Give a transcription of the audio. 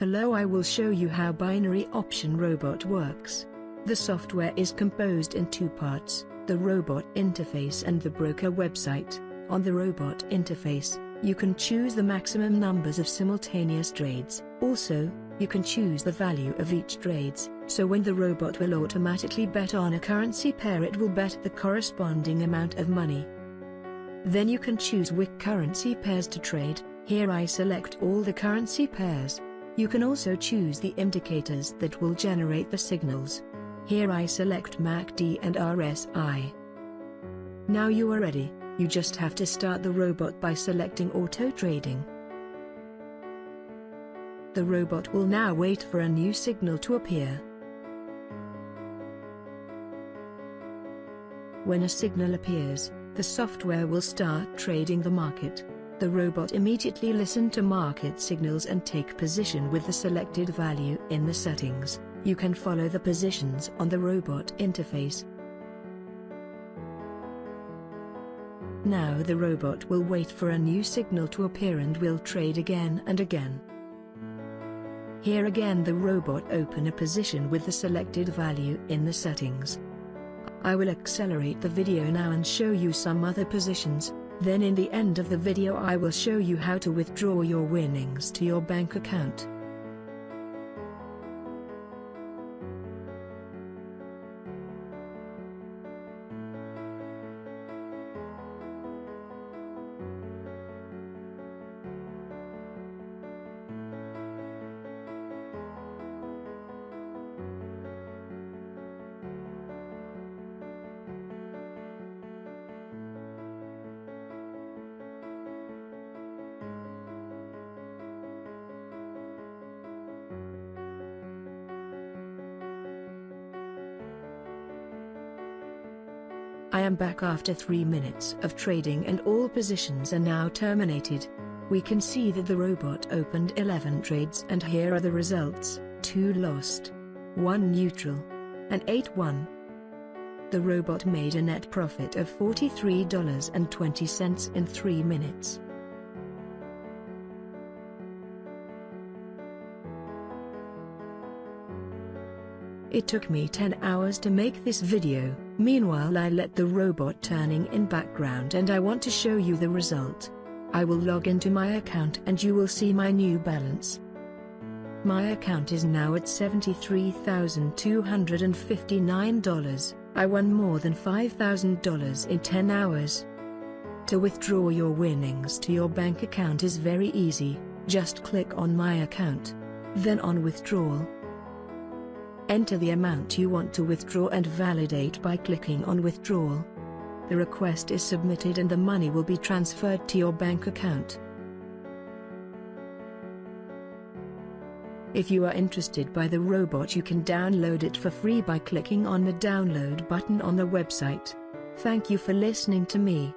Hello I will show you how binary option robot works. The software is composed in two parts, the robot interface and the broker website. On the robot interface, you can choose the maximum numbers of simultaneous trades. Also, you can choose the value of each trades, so when the robot will automatically bet on a currency pair it will bet the corresponding amount of money. Then you can choose which currency pairs to trade, here I select all the currency pairs. You can also choose the indicators that will generate the signals. Here I select MACD and RSI. Now you are ready, you just have to start the robot by selecting auto trading. The robot will now wait for a new signal to appear. When a signal appears, the software will start trading the market. The robot immediately listen to market signals and take position with the selected value in the settings. You can follow the positions on the robot interface. Now the robot will wait for a new signal to appear and will trade again and again. Here again the robot open a position with the selected value in the settings. I will accelerate the video now and show you some other positions, then in the end of the video I will show you how to withdraw your winnings to your bank account. I am back after 3 minutes of trading and all positions are now terminated. We can see that the robot opened 11 trades and here are the results, 2 lost, 1 neutral, and 8 won. The robot made a net profit of $43.20 in 3 minutes. It took me 10 hours to make this video, meanwhile I let the robot turning in background and I want to show you the result. I will log into my account and you will see my new balance. My account is now at $73,259, I won more than $5,000 in 10 hours. To withdraw your winnings to your bank account is very easy, just click on my account. Then on withdrawal, Enter the amount you want to withdraw and validate by clicking on withdrawal. The request is submitted and the money will be transferred to your bank account. If you are interested by the robot you can download it for free by clicking on the download button on the website. Thank you for listening to me.